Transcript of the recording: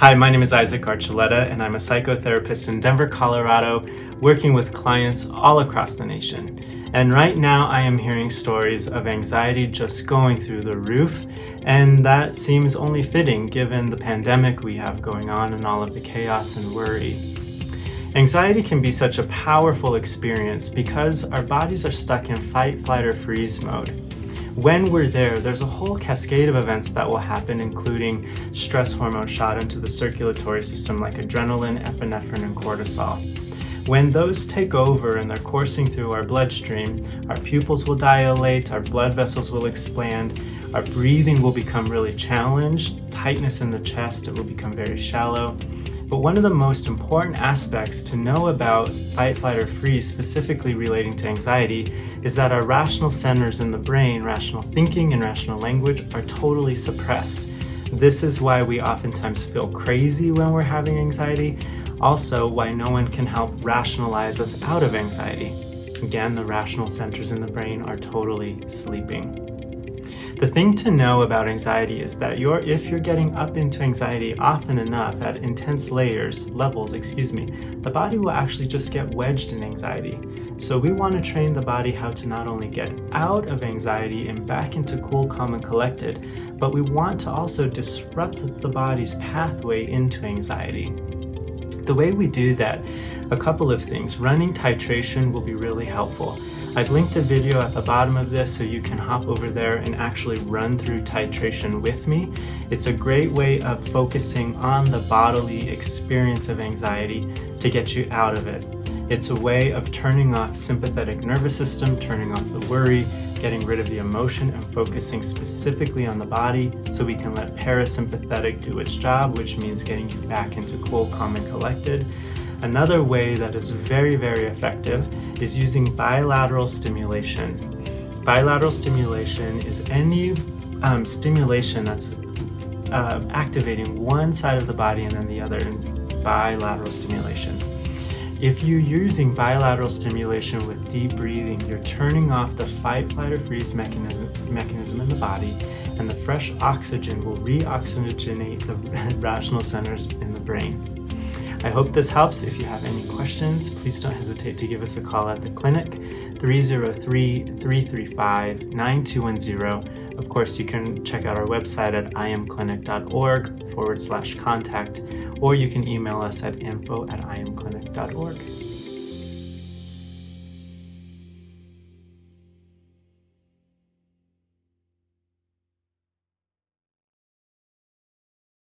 Hi, my name is Isaac Archuleta, and I'm a psychotherapist in Denver, Colorado, working with clients all across the nation. And right now I am hearing stories of anxiety just going through the roof, and that seems only fitting given the pandemic we have going on and all of the chaos and worry. Anxiety can be such a powerful experience because our bodies are stuck in fight, flight, or freeze mode. When we're there, there's a whole cascade of events that will happen, including stress hormone shot into the circulatory system like adrenaline, epinephrine, and cortisol. When those take over and they're coursing through our bloodstream, our pupils will dilate, our blood vessels will expand, our breathing will become really challenged, tightness in the chest, it will become very shallow, but one of the most important aspects to know about fight, flight, or freeze, specifically relating to anxiety, is that our rational centers in the brain, rational thinking and rational language, are totally suppressed. This is why we oftentimes feel crazy when we're having anxiety, also why no one can help rationalize us out of anxiety. Again, the rational centers in the brain are totally sleeping. The thing to know about anxiety is that you're, if you're getting up into anxiety often enough at intense layers, levels, excuse me, the body will actually just get wedged in anxiety. So we want to train the body how to not only get out of anxiety and back into cool, calm, and collected, but we want to also disrupt the body's pathway into anxiety. The way we do that, a couple of things. Running titration will be really helpful. I've linked a video at the bottom of this so you can hop over there and actually run through titration with me. It's a great way of focusing on the bodily experience of anxiety to get you out of it. It's a way of turning off sympathetic nervous system, turning off the worry, getting rid of the emotion and focusing specifically on the body so we can let parasympathetic do its job, which means getting you back into cool, calm, and collected. Another way that is very, very effective is using bilateral stimulation. Bilateral stimulation is any um, stimulation that's uh, activating one side of the body and then the other in bilateral stimulation. If you're using bilateral stimulation with deep breathing, you're turning off the fight, flight, or freeze mechanism, mechanism in the body, and the fresh oxygen will re-oxygenate the rational centers in the brain. I hope this helps. If you have any questions, please don't hesitate to give us a call at the clinic, 303-335-9210. Of course, you can check out our website at iamclinic.org forward slash contact, or you can email us at info at iamclinic.org.